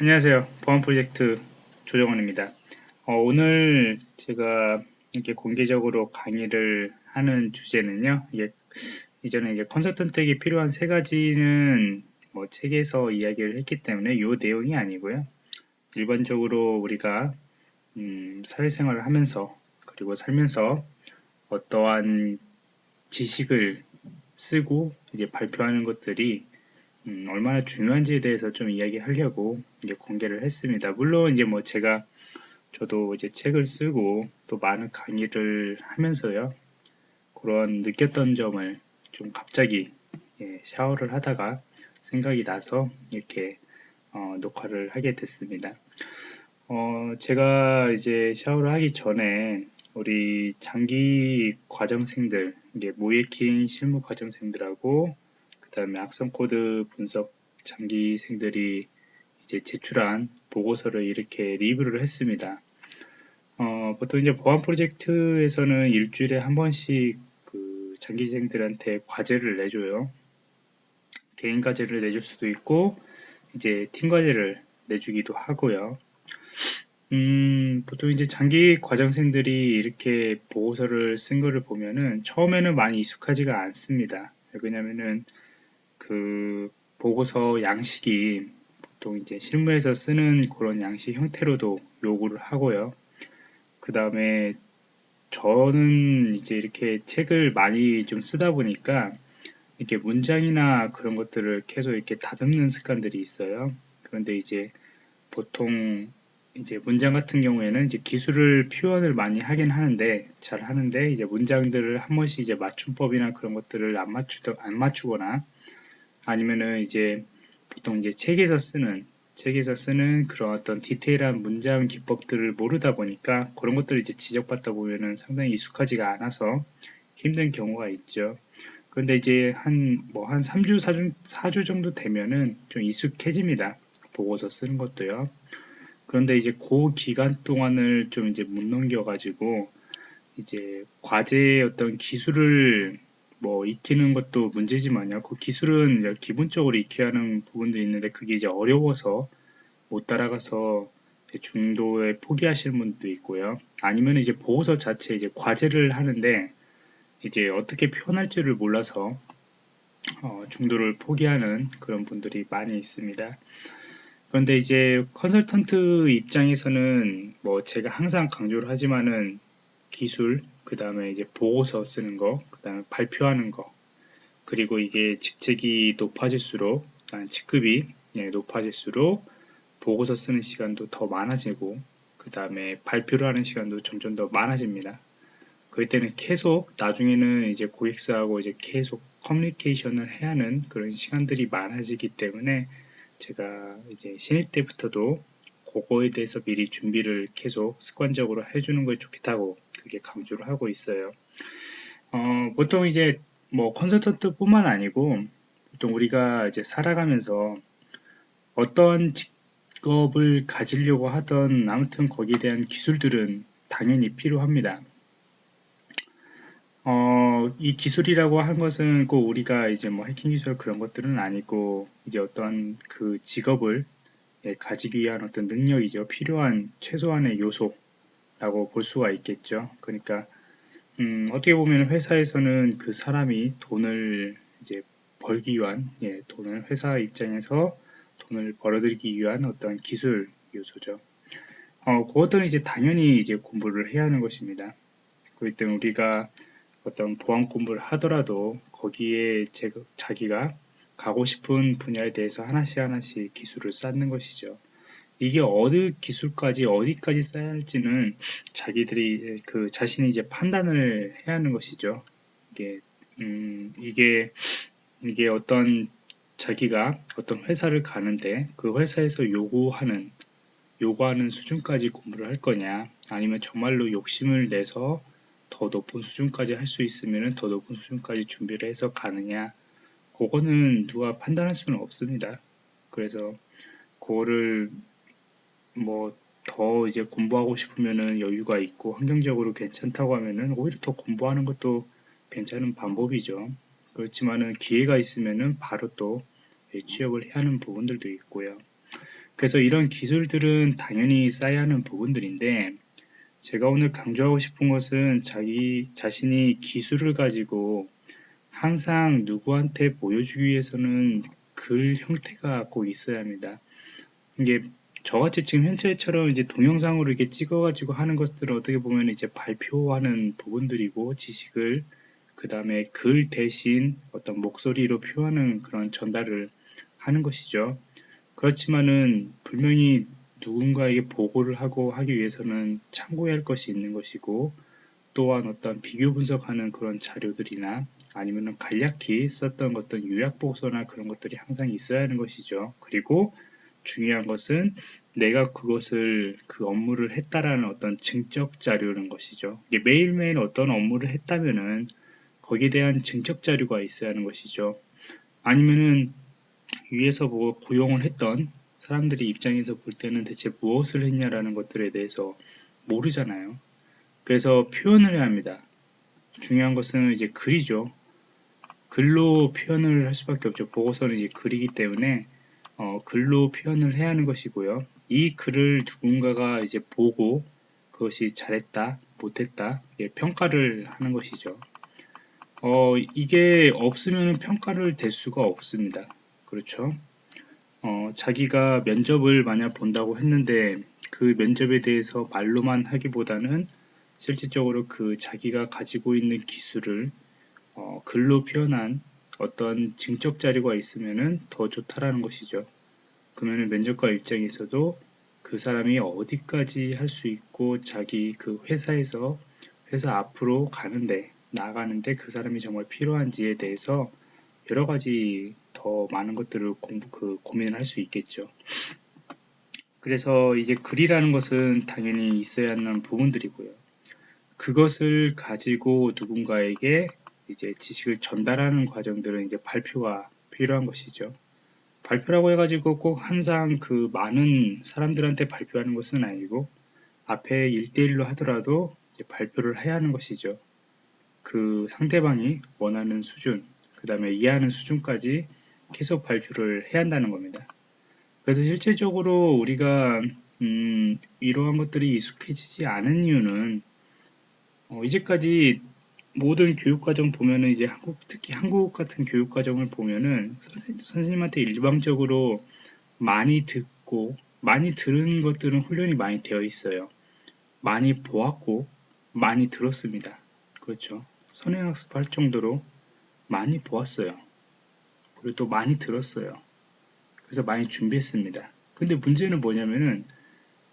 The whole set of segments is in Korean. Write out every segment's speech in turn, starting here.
안녕하세요. 보안 프로젝트 조정원입니다. 어, 오늘 제가 이렇게 공개적으로 강의를 하는 주제는요. 이게 이전에 이제 컨설턴트에게 필요한 세 가지는 뭐 책에서 이야기를 했기 때문에 이 내용이 아니고요. 일반적으로 우리가 음, 사회생활을 하면서 그리고 살면서 어떠한 지식을 쓰고 이제 발표하는 것들이 음, 얼마나 중요한지에 대해서 좀 이야기하려고 이제 공개를 했습니다. 물론 이제 뭐 제가 저도 이제 책을 쓰고 또 많은 강의를 하면서요 그런 느꼈던 점을 좀 갑자기 예, 샤워를 하다가 생각이 나서 이렇게 어, 녹화를 하게 됐습니다. 어, 제가 이제 샤워를 하기 전에 우리 장기 과정생들, 이게 모의킹 실무 과정생들하고 그 다음에 악성 코드 분석 장기생들이 이제 제출한 보고서를 이렇게 리뷰를 했습니다. 어, 보통 이제 보안 프로젝트에서는 일주일에 한 번씩 그 장기생들한테 과제를 내줘요. 개인 과제를 내줄 수도 있고 이제 팀 과제를 내주기도 하고요. 음, 보통 이제 장기 과정생들이 이렇게 보고서를 쓴 거를 보면은 처음에는 많이 익숙하지가 않습니다. 왜냐면은 그 보고서 양식이 보통 이제 실무에서 쓰는 그런 양식 형태로도 요구를 하고요. 그 다음에 저는 이제 이렇게 책을 많이 좀 쓰다 보니까 이렇게 문장이나 그런 것들을 계속 이렇게 다듬는 습관들이 있어요. 그런데 이제 보통 이제 문장 같은 경우에는 이제 기술을 표현을 많이 하긴 하는데 잘 하는데 이제 문장들을 한 번씩 이제 맞춤법이나 그런 것들을 안 맞추 안 맞추거나 아니면은 이제 보통 이제 책에서 쓰는 책에서 쓰는 그런 어떤 디테일한 문장 기법들을 모르다 보니까 그런 것들을 이제 지적받다 보면은 상당히 익숙하지가 않아서 힘든 경우가 있죠. 그런데 이제 한 뭐한 뭐 3주 4주 4주 정도 되면은 좀 익숙해집니다. 보고서 쓰는 것도요. 그런데 이제 그 기간 동안을 좀 이제 못 넘겨 가지고 이제 과제의 어떤 기술을 뭐 익히는 것도 문제지만요. 그 기술은 기본적으로 익혀야 하는 부분도 있는데 그게 이제 어려워서 못 따라가서 중도에 포기하시는 분도 있고요. 아니면 이제 보고서 자체 이제 과제를 하는데 이제 어떻게 표현할지를 몰라서 어, 중도를 포기하는 그런 분들이 많이 있습니다. 그런데 이제 컨설턴트 입장에서는 뭐 제가 항상 강조를 하지만은 기술, 그 다음에 이제 보고서 쓰는 거, 그 다음에 발표하는 거, 그리고 이게 직책이 높아질수록, 직급이 네, 높아질수록 보고서 쓰는 시간도 더 많아지고, 그 다음에 발표를 하는 시간도 점점 더 많아집니다. 그럴 때는 계속 나중에는 이제 고객사하고 이제 계속 커뮤니케이션을 해야 하는 그런 시간들이 많아지기 때문에 제가 이제 신입 때부터도 그거에 대해서 미리 준비를 계속 습관적으로 해주는 게 좋겠다고 그게 강조를 하고 있어요. 어, 보통 이제 뭐 컨설턴트 뿐만 아니고 보통 우리가 이제 살아가면서 어떤 직업을 가지려고 하던 아무튼 거기에 대한 기술들은 당연히 필요합니다. 어, 이 기술이라고 한 것은 꼭 우리가 이제 뭐 해킹 기술 그런 것들은 아니고 이제 어떤 그 직업을 예, 가지기 위한 어떤 능력이죠. 필요한 최소한의 요소 라고 볼 수가 있겠죠. 그러니까 음, 어떻게 보면 회사에서는 그 사람이 돈을 이제 벌기 위한 예, 돈을 회사 입장에서 돈을 벌어들이기 위한 어떤 기술 요소죠. 어, 그것들은 이제 당연히 이제 공부를 해야 하는 것입니다. 그렇기 때문에 우리가 어떤 보안 공부를 하더라도 거기에 제, 자기가 가고 싶은 분야에 대해서 하나씩 하나씩 기술을 쌓는 것이죠. 이게 어느 기술까지 어디까지 쌓아야 할지는 자기들이 그 자신이 이제 판단을 해야 하는 것이죠. 이게 음 이게 이게 어떤 자기가 어떤 회사를 가는데 그 회사에서 요구하는 요구하는 수준까지 공부를 할 거냐 아니면 정말로 욕심을 내서 더 높은 수준까지 할 수 있으면 더 높은 수준까지 준비를 해서 가느냐 그거는 누가 판단할 수는 없습니다. 그래서 그거를 뭐 더 이제 공부하고 싶으면은 여유가 있고 환경적으로 괜찮다고 하면은 오히려 더 공부하는 것도 괜찮은 방법이죠. 그렇지만은 기회가 있으면은 바로 또 취업을 해야 하는 부분들도 있고요. 그래서 이런 기술들은 당연히 쌓여야 하는 부분들인데 제가 오늘 강조하고 싶은 것은 자기 자신이 기술을 가지고 항상 누구한테 보여주기 위해서는 글 형태가 꼭 있어야 합니다. 이게 저같이 지금 현재처럼 이제 동영상으로 이렇게 찍어가지고 하는 것들은 어떻게 보면 이제 발표하는 부분들이고 지식을 그 다음에 글 대신 어떤 목소리로 표하는 그런 전달을 하는 것이죠. 그렇지만은 분명히 누군가에게 보고를 하고 하기 위해서는 참고해야 할 것이 있는 것이고 또한 어떤 비교 분석하는 그런 자료들이나 아니면 간략히 썼던 어떤 요약 보고서나 그런 것들이 항상 있어야 하는 것이죠. 그리고 중요한 것은 내가 그것을 그 업무를 했다라는 어떤 증적 자료는 것이죠. 매일매일 어떤 업무를 했다면은 거기에 대한 증적 자료가 있어야 하는 것이죠. 아니면은 위에서 보고 고용을 했던 사람들이 입장에서 볼 때는 대체 무엇을 했냐라는 것들에 대해서 모르잖아요. 그래서 표현을 해야 합니다. 중요한 것은 이제 글이죠. 글로 표현을 할 수밖에 없죠. 보고서는 이제 글이기 때문에 어, 글로 표현을 해야 하는 것이고요. 이 글을 누군가가 이제 보고 그것이 잘했다, 못했다, 예, 평가를 하는 것이죠. 어, 이게 없으면 평가를 될 수가 없습니다. 그렇죠? 어, 자기가 면접을 만약 본다고 했는데 그 면접에 대해서 말로만 하기보다는 실질적으로 그 자기가 가지고 있는 기술을 어, 글로 표현한 어떤 증적 자료가 있으면 더 좋다라는 것이죠. 그러면 면접관 입장에서도 그 사람이 어디까지 할 수 있고 자기 그 회사에서 회사 앞으로 가는데 나가는데 그 사람이 정말 필요한지에 대해서 여러 가지 더 많은 것들을 공부 그 고민을 할 수 있겠죠. 그래서 이제 글이라는 것은 당연히 있어야 하는 부분들이고요. 그것을 가지고 누군가에게 이제 지식을 전달하는 과정들은 이제 발표가 필요한 것이죠. 발표라고 해가지고 꼭 항상 그 많은 사람들한테 발표하는 것은 아니고 앞에 1대1로 하더라도 발표를 해야 하는 것이죠. 그 상대방이 원하는 수준, 그 다음에 이해하는 수준까지 계속 발표를 해야 한다는 겁니다. 그래서 실질적으로 우리가 음, 이러한 것들이 익숙해지지 않은 이유는 어, 이제까지 모든 교육과정 보면은 이제 한국 특히 한국 같은 교육과정을 보면은 선생님한테 일방적으로 많이 듣고 많이 들은 것들은 훈련이 많이 되어 있어요. 많이 보았고 많이 들었습니다. 그렇죠. 선행학습할 정도로 많이 보았어요. 그리고 또 많이 들었어요. 그래서 많이 준비했습니다. 근데 문제는 뭐냐면은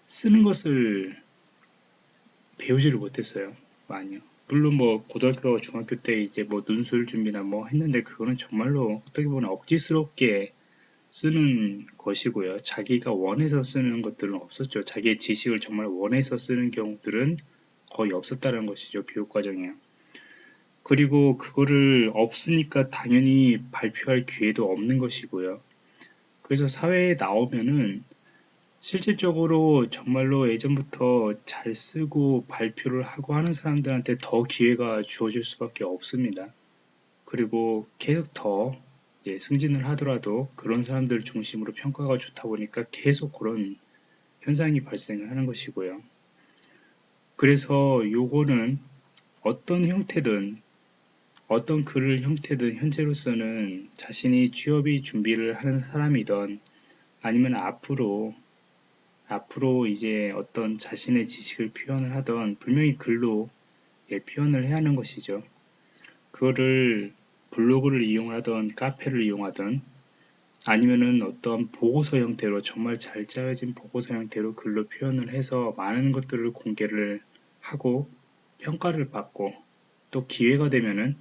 쓰는 것을 배우지를 못했어요. 많이요. 물론 뭐 고등학교, 중학교 때 이제 뭐 논술 준비나 뭐 했는데 그거는 정말로 어떻게 보면 억지스럽게 쓰는 것이고요. 자기가 원해서 쓰는 것들은 없었죠. 자기의 지식을 정말 원해서 쓰는 경우들은 거의 없었다는 것이죠. 교육과정에. 그리고 그거를 없으니까 당연히 발표할 기회도 없는 것이고요. 그래서 사회에 나오면은 실질적으로 정말로 예전부터 잘 쓰고 발표를 하고 하는 사람들한테 더 기회가 주어질 수밖에 없습니다. 그리고 계속 더 승진을 하더라도 그런 사람들 중심으로 평가가 좋다 보니까 계속 그런 현상이 발생을 하는 것이고요. 그래서 요거는 어떤 형태든 어떤 글을 형태든 현재로서는 자신이 취업이 준비를 하는 사람이던 아니면 앞으로 앞으로 이제 어떤 자신의 지식을 표현을 하던 분명히 글로 예, 표현을 해야 하는 것이죠. 그거를 블로그를 이용하던 카페를 이용하던 아니면은 어떤 보고서 형태로 정말 잘 짜여진 보고서 형태로 글로 표현을 해서 많은 것들을 공개를 하고 평가를 받고 또 기회가 되면은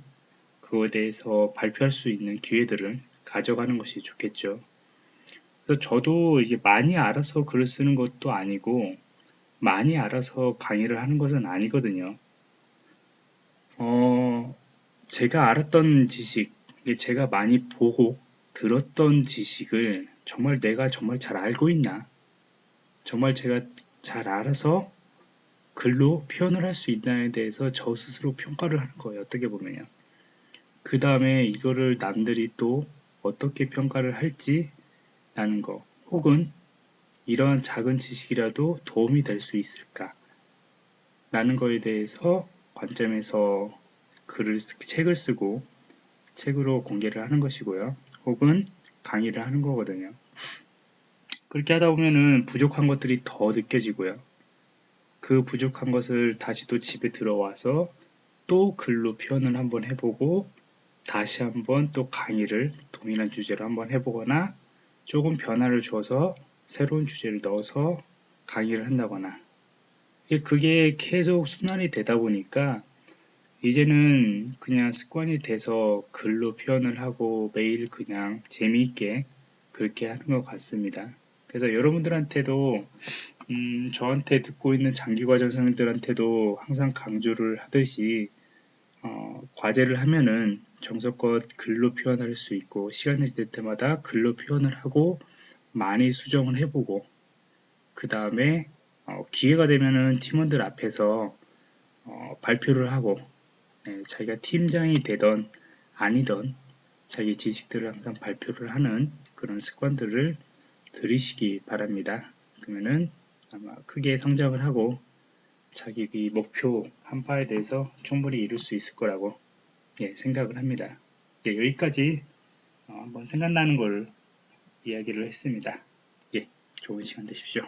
그거에 대해서 발표할 수 있는 기회들을 가져가는 것이 좋겠죠. 그래서 저도 이게 많이 알아서 글을 쓰는 것도 아니고 많이 알아서 강의를 하는 것은 아니거든요. 어, 제가 알았던 지식, 제가 많이 보고 들었던 지식을 정말 내가 정말 잘 알고 있나? 정말 제가 잘 알아서 글로 표현을 할 수 있나에 대해서 저 스스로 평가를 하는 거예요. 어떻게 보면요. 그 다음에 이거를 남들이 또 어떻게 평가를 할지 라는 거 혹은 이런 작은 지식이라도 도움이 될 수 있을까? 라는 거에 대해서 관점에서 글을 쓰, 책을 쓰고 책으로 공개를 하는 것이고요. 혹은 강의를 하는 거거든요. 그렇게 하다 보면은 부족한 것들이 더 느껴지고요. 그 부족한 것을 다시 또 집에 들어와서 또 글로 표현을 한번 해보고 다시 한번 또 강의를 동일한 주제로 한번 해보거나 조금 변화를 줘서 새로운 주제를 넣어서 강의를 한다거나 그게 계속 순환이 되다 보니까 이제는 그냥 습관이 돼서 글로 표현을 하고 매일 그냥 재미있게 그렇게 하는 것 같습니다. 그래서 여러분들한테도 음, 저한테 듣고 있는 장기과정생들한테도 항상 강조를 하듯이 어, 과제를 하면은 정석껏 글로 표현할 수 있고 시간이 될 때마다 글로 표현을 하고 많이 수정을 해보고 그 다음에 어, 기회가 되면은 팀원들 앞에서 어, 발표를 하고 네, 자기가 팀장이 되던 아니던 자기 지식들을 항상 발표를 하는 그런 습관들을 들이시기 바랍니다. 그러면은 아마 크게 성장을 하고 자기 그 목표 한 바에 대해서 충분히 이룰 수 있을 거라고 예, 생각을 합니다. 예, 여기까지 어, 한번 생각나는 걸 이야기를 했습니다. 예, 좋은 시간 되십시오.